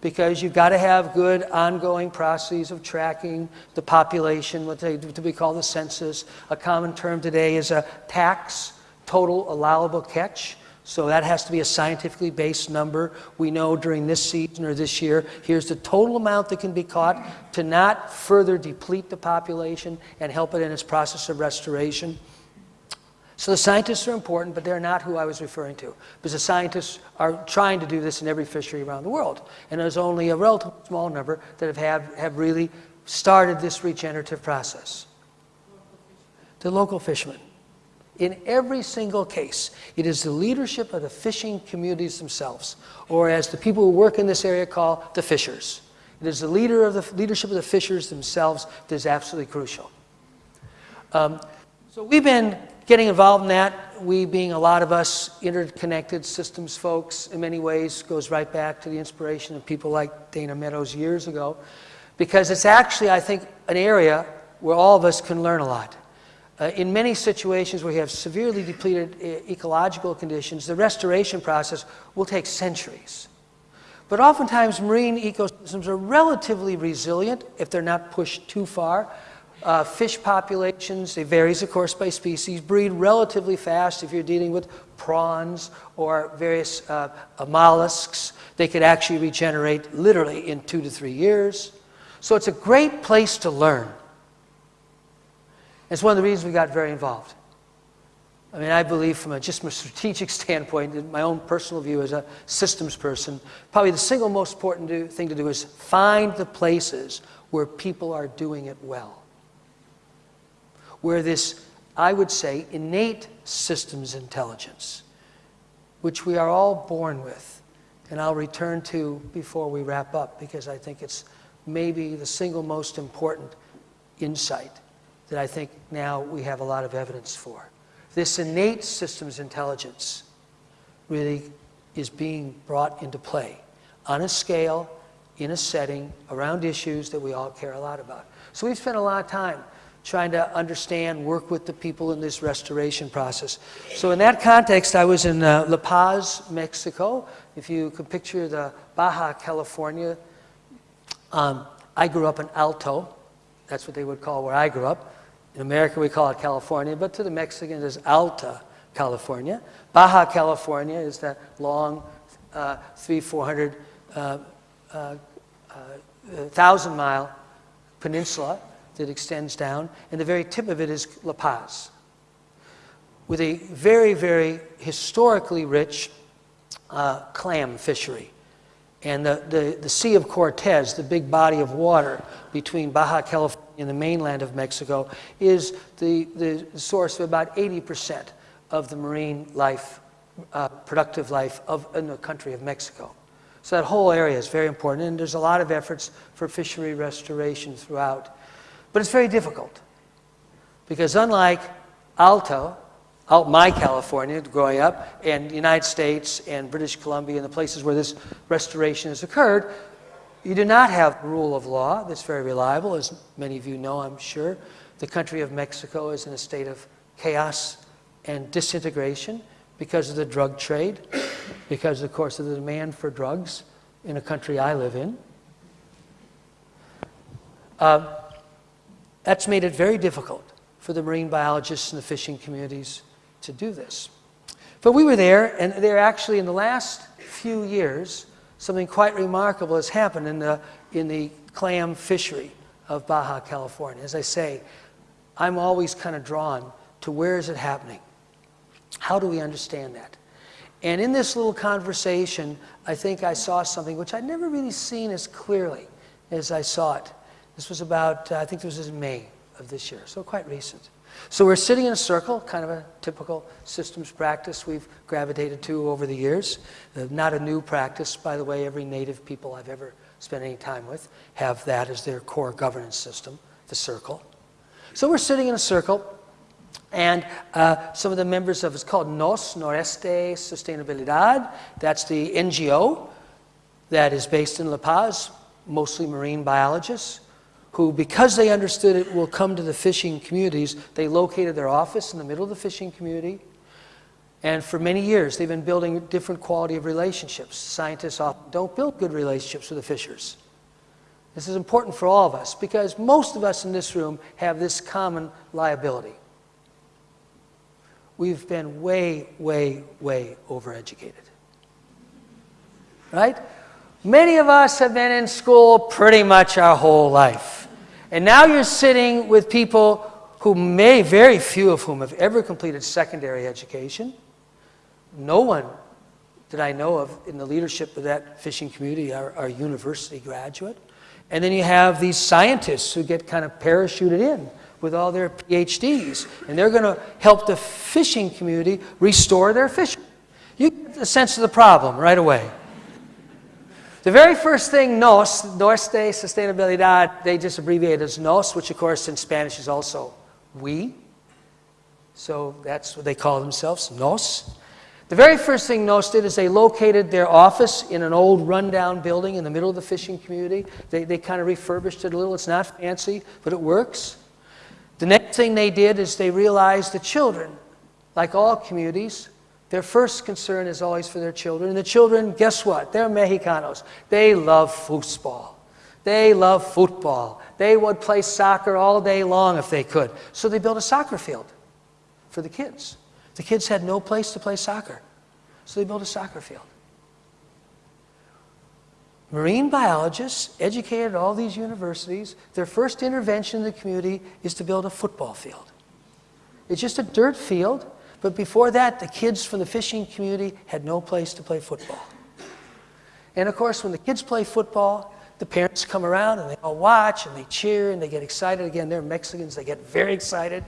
Speaker 2: because you've got to have good ongoing processes of tracking the population, what they to be called the census. A common term today is a TAC, total allowable catch So that has to be a scientifically based number. We know during this season or this year, here's the total amount that can be caught to not further deplete the population and help it in its process of restoration. So the scientists are important, but they're not who I was referring to, because the scientists are trying to do this in every fishery around the world. And there's only a relatively small number that have, have, have really started this regenerative process. The local fishermen. In every single case, it is the leadership of the fishing communities themselves, or as the people who work in this area call the fishers. It is the leader of the leadership of the fishers themselves that is absolutely crucial. Um, so we've been getting involved in that. We, being a lot of us interconnected systems folks, in many ways, goes right back to the inspiration of people like Dana Meadows years ago, because it's actually, I think, an area where all of us can learn a lot. Uh, in many situations where you have severely depleted e ecological conditions, the restoration process will take centuries. But oftentimes, marine ecosystems are relatively resilient if they're not pushed too far. Uh, fish populations, it varies, of course, by species, breed relatively fast if you're dealing with prawns or various uh, mollusks. They could actually regenerate literally in two to three years. So it's a great place to learn. It's one of the reasons we got very involved. I mean, I believe from a, just from a strategic (laughs) standpoint, in my own personal view as a systems person, probably the single most important do, thing to do is find the places where people are doing it well. Where this, I would say, innate systems intelligence, which we are all born with, and I'll return to before we wrap up because I think it's maybe the single most important insight that I think now we have a lot of evidence for. This innate systems intelligence really is being brought into play on a scale, in a setting, around issues that we all care a lot about. So we've spent a lot of time trying to understand, work with the people in this restoration process. So in that context, I was in uh, La Paz, Mexico. If you could picture the Baja California, um, I grew up in Alta. That's what they would call where I grew up. In America, we call it California, but to the Mexicans, it's Alta California. Baja California is that long, uh, three, 400, uh, uh, uh, thousand mile peninsula that extends down, and the very tip of it is La Paz, with a very, very historically rich uh, clam fishery. And the, the, the Sea of Cortez, the big body of water between Baja California and the mainland of Mexico, is the, the source of about 80% of the marine life, uh, productive life of, in the country of Mexico. So that whole area is very important, and there's a lot of efforts for fishery restoration throughout. But it's very difficult, because unlike Alta, out my California growing up, and the United States and British Columbia and the places where this restoration has occurred, you do not have rule of law that's very reliable, as many of you know, I'm sure. The country of Mexico is in a state of chaos and disintegration because of the drug trade, because, of course, of the demand for drugs in a country I live in. Uh, that's made it very difficult for the marine biologists and the fishing communities to do this. But we were there, and there actually, in the last few years, something quite remarkable has happened in the, in the clam fishery of Baja California. As I say, I'm always kind of drawn to where is it happening? How do we understand that? And in this little conversation, I think I saw something which I'd never really seen as clearly as I saw it. This was about, uh, I think this was in May of this year, so quite recent. So we're sitting in a circle, kind of a typical systems practice we've gravitated to over the years. Uh, not a new practice, by the way. Every native people I've ever spent any time with have that as their core governance system, the circle. So we're sitting in a circle, and uh, some of the members of it's called NOS, Noreste Sustainabilidad. That's the NGO that is based in La Paz, mostly marine biologists who, because they understood it will come to the fishing communities, they located their office in the middle of the fishing community. And for many years, they've been building different quality of relationships. Scientists often don't build good relationships with the fishers. This is important for all of us because most of us in this room have this common liability. we've been way, way, way overeducated. Right? Many of us have been in school pretty much our whole life. And now you're sitting with people who may, very few of whom have ever completed secondary education. No one that I know of in the leadership of that fishing community are, are university graduate. And then you have these scientists who get kind of parachuted in with all their PhDs, and they're going to help the fishing community restore their fishing. You get the sense of the problem right away. The very first thing, NOS, Norte Sustainabilidad, they just abbreviate as NOS, which of course in Spanish is also we. So that's what they call themselves, NOS. The very first thing NOS did is they located their office in an old rundown building in the middle of the fishing community. They, they kind of refurbished it a little. It's not fancy, but it works. The next thing they did is they realized the children, like all communities, their first concern is always for their children. And the children, guess what? They're Mexicanos. They love football. They love football. They would play soccer all day long if they could. So they built a soccer field for the kids. The kids had no place to play soccer. So they built a soccer field. Marine biologists, educated at all these universities, their first intervention in the community is to build a football field. It's just a dirt field but before that, the kids from the fishing community had no place to play football. And of course, when the kids play football, the parents come around and they all watch and they cheer and they get excited. Again, they're Mexicans, they get very excited.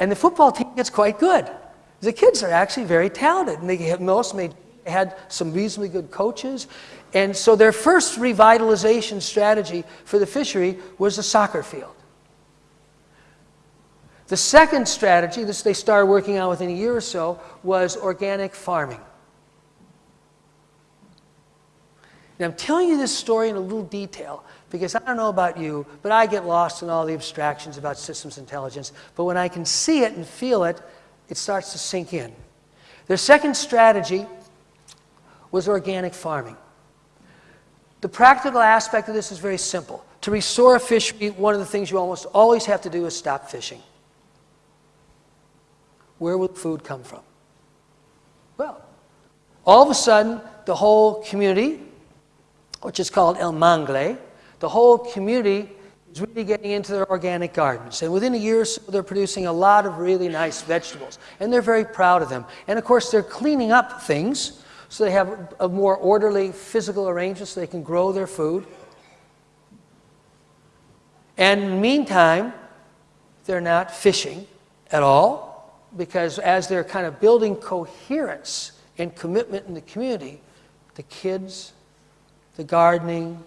Speaker 2: And the football team gets quite good. The kids are actually very talented, and they have most made, had some reasonably good coaches. And so their first revitalization strategy for the fishery was a soccer field. The second strategy, this they started working on within a year or so, was organic farming. And I'm telling you this story in a little detail because I don't know about you, but I get lost in all the abstractions about systems intelligence. But when I can see it and feel it, it starts to sink in. Their second strategy was organic farming. The practical aspect of this is very simple. To restore a fishery, one of the things you almost always have to do is stop fishing where would food come from? Well, all of a sudden, the whole community, which is called El Mangle, the whole community is really getting into their organic gardens. And within a year or so, they're producing a lot of really nice vegetables. And they're very proud of them. And of course, they're cleaning up things so they have a more orderly physical arrangement so they can grow their food. And meantime, they're not fishing at all because as they're kind of building coherence and commitment in the community, the kids, the gardening,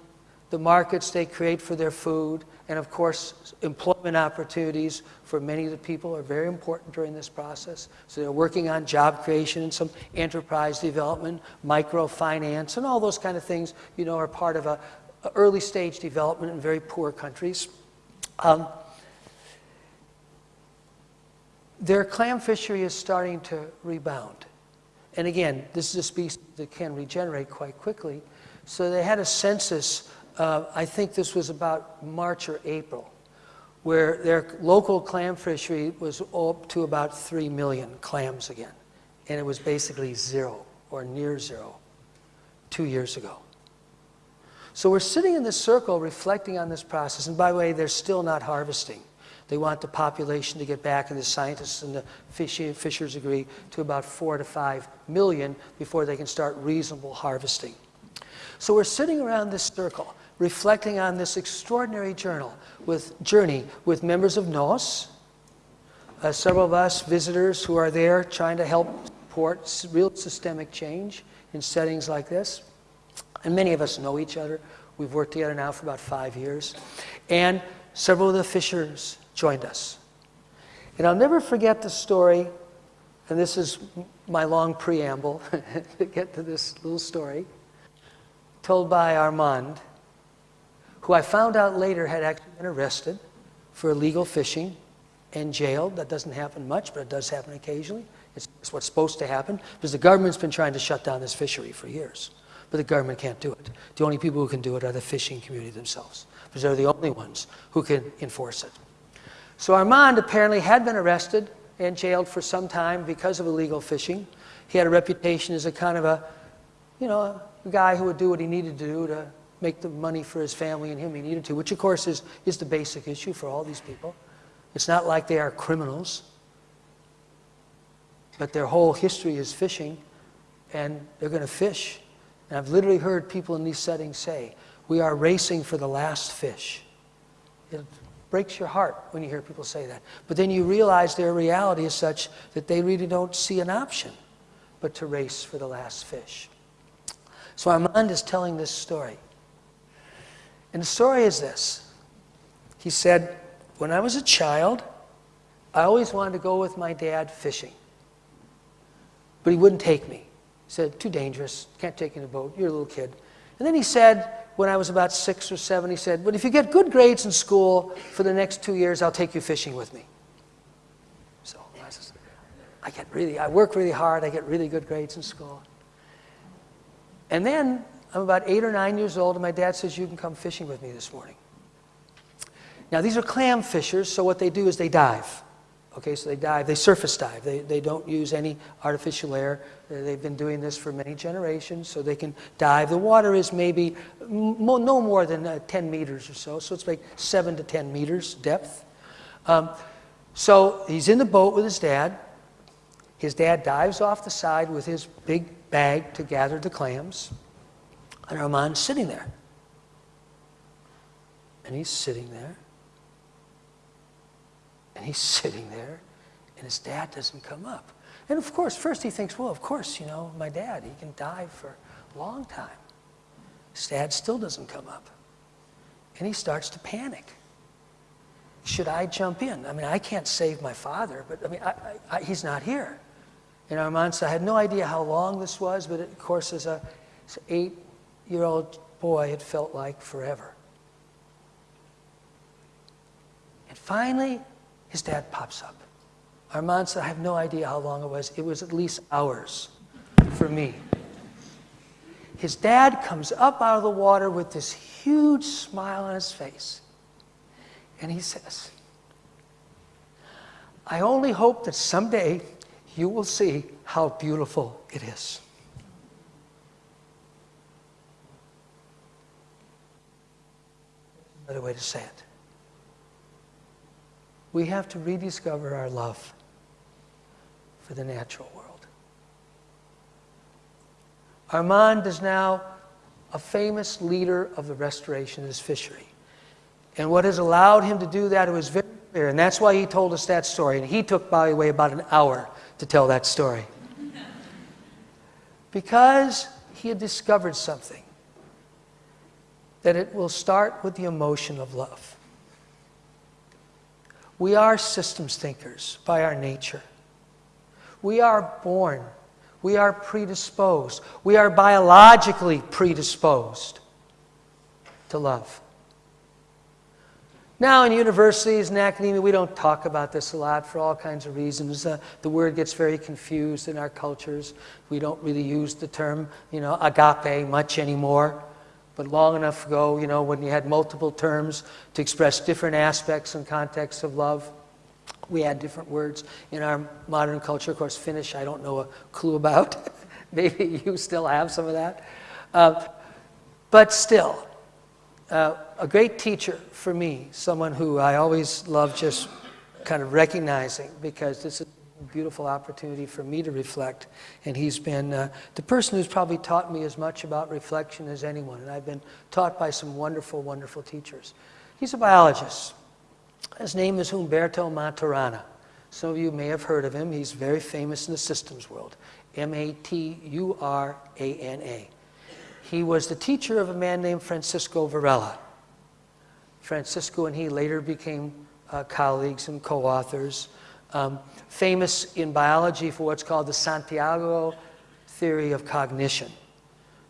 Speaker 2: the markets they create for their food, and of course, employment opportunities for many of the people are very important during this process. So they're working on job creation and some enterprise development, microfinance, and all those kind of things, you know, are part of a, a early stage development in very poor countries. Um, their clam fishery is starting to rebound. And again, this is a species that can regenerate quite quickly. So they had a census, uh, I think this was about March or April, where their local clam fishery was up to about 3 million clams again. And it was basically zero or near zero two years ago. So we're sitting in this circle reflecting on this process. And by the way, they're still not harvesting. They want the population to get back, and the scientists and the fishers agree, to about four to five million before they can start reasonable harvesting. So we're sitting around this circle, reflecting on this extraordinary journal with, journey with members of NOS, uh, several of us visitors who are there trying to help support real systemic change in settings like this. And many of us know each other. We've worked together now for about five years. And several of the fishers joined us. And I'll never forget the story, and this is my long preamble (laughs) to get to this little story, told by Armand, who I found out later had actually been arrested for illegal fishing and jailed. That doesn't happen much, but it does happen occasionally. It's, it's what's supposed to happen because the government's been trying to shut down this fishery for years. But the government can't do it. The only people who can do it are the fishing community themselves because they're the only ones who can enforce it. So Armand apparently had been arrested and jailed for some time because of illegal fishing. He had a reputation as a kind of a, you know, a guy who would do what he needed to do to make the money for his family and him he needed to, which of course is, is the basic issue for all these people. It's not like they are criminals, but their whole history is fishing, and they're going to fish. And I've literally heard people in these settings say, We are racing for the last fish. It breaks your heart when you hear people say that. But then you realize their reality is such that they really don't see an option but to race for the last fish. So Armand is telling this story. And the story is this He said, When I was a child, I always wanted to go with my dad fishing. But he wouldn't take me. He said, Too dangerous. Can't take you in a boat. You're a little kid. And then he said, when I was about six or seven, he said, But if you get good grades in school for the next two years, I'll take you fishing with me. So I said, I get really, I work really hard, I get really good grades in school. And then I'm about eight or nine years old, and my dad says, You can come fishing with me this morning. Now, these are clam fishers, so what they do is they dive. Okay, so they dive, they surface dive. They, they don't use any artificial air. They've been doing this for many generations, so they can dive. The water is maybe no more than uh, 10 meters or so, so it's like 7 to 10 meters depth. Um, so he's in the boat with his dad. His dad dives off the side with his big bag to gather the clams. And Armand's sitting there. And he's sitting there. And he's (laughs) sitting there, and his dad doesn't come up. And of course, first he thinks, well, of course, you know, my dad, he can dive for a long time. His dad still doesn't come up. And he starts to panic. Should I jump in? I mean, I can't save my father, but I mean, I, I, he's not here. And Armand said, I had no idea how long this was, but it, of course, as a eight year old boy, it felt like forever. And finally, his dad pops up. Armand said, I have no idea how long it was. It was at least hours for me. His dad comes up out of the water with this huge smile on his face. And he says, I only hope that someday you will see how beautiful it is. Another way to say it we have to rediscover our love for the natural world. Armand is now a famous leader of the restoration of this fishery. And what has allowed him to do that was very clear. And that's why he told us that story. And he took, by the way, about an hour to tell that story. because he had discovered something that it will start with the emotion of love. We are systems thinkers by our nature. We are born. We are predisposed. We are biologically predisposed to love. Now, in universities and academia, we don't talk about this a lot for all kinds of reasons. Uh, the word gets very confused in our cultures. We don't really use the term, you know, agape much anymore. But long enough ago, you know, when you had multiple terms to express different aspects and contexts of love, we had different words. In our modern culture, of course, Finnish, I don't know a clue about. (laughs) Maybe you still have some of that. Uh, but still, uh, a great teacher for me, someone who I always love just kind of recognizing because this is beautiful opportunity for me to reflect. And he's been uh, the person who's probably taught me as much about reflection as anyone. And I've been taught by some wonderful, wonderful teachers. He's a biologist. His name is Humberto Maturana. Some of you may have heard of him. He's very famous in the systems world. M A T U R A N A. He was the teacher of a man named Francisco Varela. Francisco and he later became uh, colleagues and co authors um, famous in biology for what's called the Santiago theory of cognition,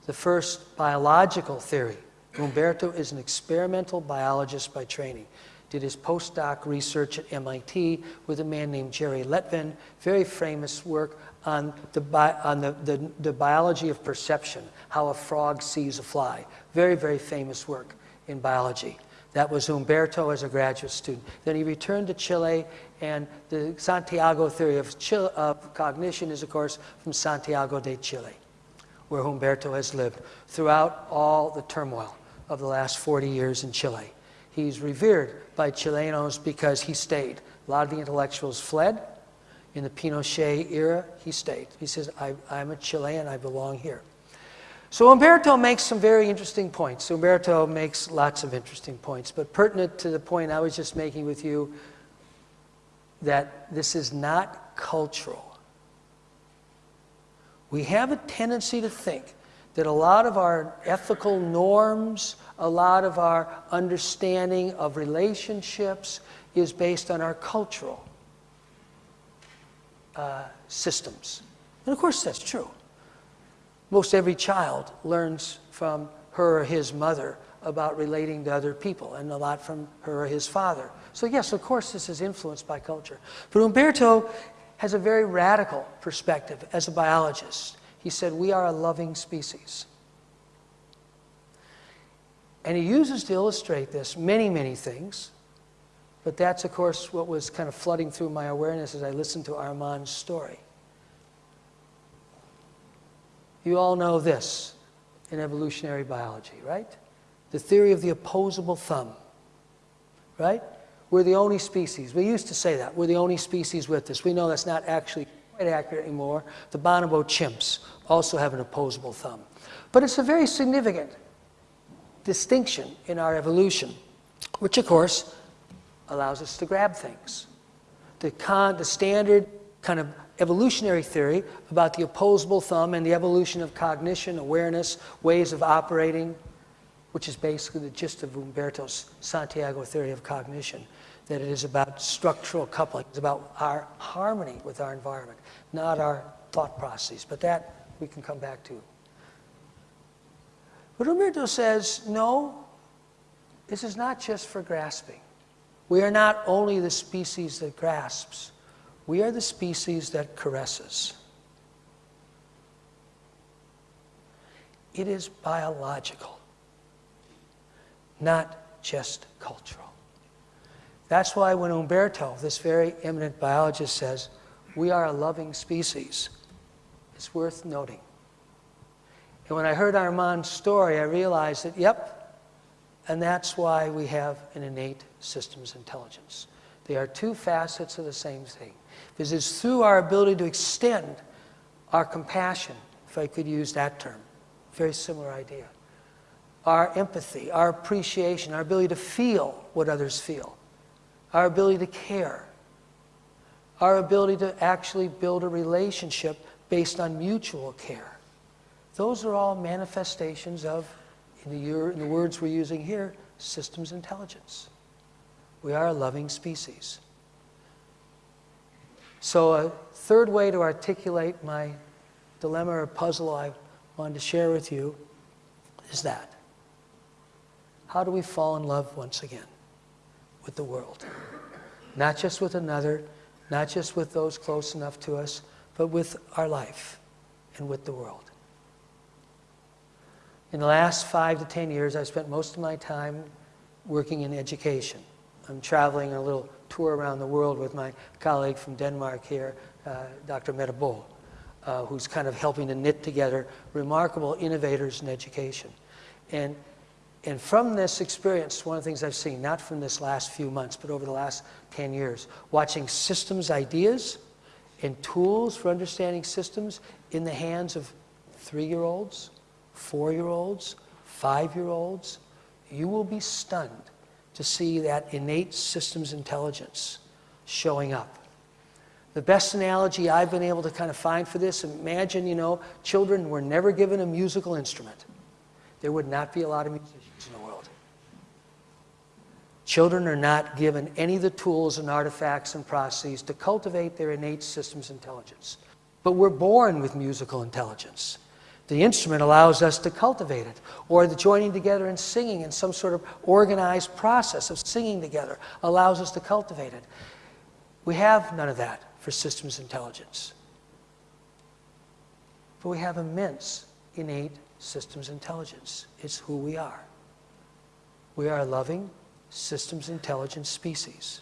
Speaker 2: the first biological theory. Humberto is an experimental biologist by training. Did his postdoc research at MIT with a man named Jerry Lettvin, very famous work on, the, bi- on the, the, the biology of perception, how a frog sees a fly. Very, very famous work in biology. That was Humberto as a graduate student. Then he returned to Chile, and the Santiago theory of, Chile, of cognition is, of course, from Santiago de Chile, where Humberto has lived throughout all the turmoil of the last 40 years in Chile. He's revered by Chilenos because he stayed. A lot of the intellectuals fled. In the Pinochet era, he stayed. He says, I, am a Chilean, I belong here. So Humberto makes some very interesting points. Humberto makes lots of interesting points, but pertinent to the point I was just making with you that this is not cultural. We have a tendency to think that a lot of our ethical norms, a lot of our understanding of relationships is based on our cultural uh, systems. And of course, that's true. Most every child learns from her or his mother about relating to other people, and a lot from her or his father. So, yes, of course, this is influenced by culture. But Humberto has a very radical perspective as a biologist. He said, We are a loving species. And he uses to illustrate this many, many things. But that's, of course, what was kind of flooding through my awareness as I listened to Armand's story. You all know this in evolutionary biology, right? The theory of the opposable thumb, right? We're the only species. We used to say that. We're the only species with this. We know that's not actually quite accurate anymore. The bonobo chimps also have an opposable thumb. But it's a very significant distinction in our evolution, which, of course, allows us to grab things. The, con, the standard kind of evolutionary theory about the opposable thumb and the evolution of cognition, awareness, ways of operating, which is basically the gist of Humberto's Santiago theory of cognition, that it is about structural coupling. It's about our harmony with our environment, not our thought processes. But that we can come back to. But Humberto says, no, this is not just for grasping. We are not only the species that grasps, we are the species that caresses. It is biological, not just cultural. That's why when Humberto, this very eminent biologist, says, we are a loving species, it's worth noting. And when I heard Armand's story, I realized that, yep, and that's why we have an innate systems intelligence. They are two facets of the same thing. Because it's through our ability to extend our compassion, if I could use that term, very similar idea, our empathy, our appreciation, our ability to feel what others feel, our ability to care, our ability to actually build a relationship based on mutual care. Those are all manifestations of, in the, in the words we're using here, systems intelligence. We are a loving species. So, a third way to articulate my dilemma or puzzle I wanted to share with you is that. How do we fall in love once again with the world? Not just with another, not just with those close enough to us, but with our life and with the world. In the last five to ten years, I've spent most of my time working in education. I'm traveling a little tour around the world with my colleague from Denmark here, uh, Dr. Mette uh, who's kind of helping to knit together remarkable innovators in education. And, and from this experience, one of the things I've seen, not from this last few months, but over the last 10 years, watching systems ideas and tools for understanding systems in the hands of three-year-olds, four-year-olds, five-year-olds, you will be stunned to see that innate systems intelligence showing up. The best analogy I've been able to kind of find for this, imagine, you know, children were never given a musical instrument. There would not be a lot of musicians in the world. Children are not given any of the tools and artifacts and processes to cultivate their innate systems intelligence. But we're born with musical intelligence. The instrument allows us to cultivate it, or the joining together and singing in some sort of organized process of singing together allows us to cultivate it. We have none of that for systems intelligence. But we have immense innate systems intelligence. It's who we are. We are a loving systems intelligence species.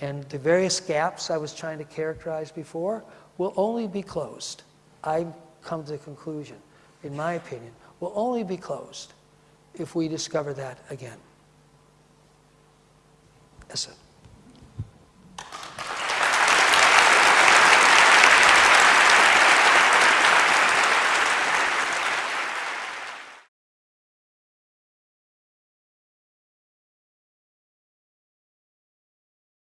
Speaker 2: And the various gaps I was trying to characterize before will only be closed. I've come to the conclusion, in my opinion, will only be closed if we discover that again. That's it.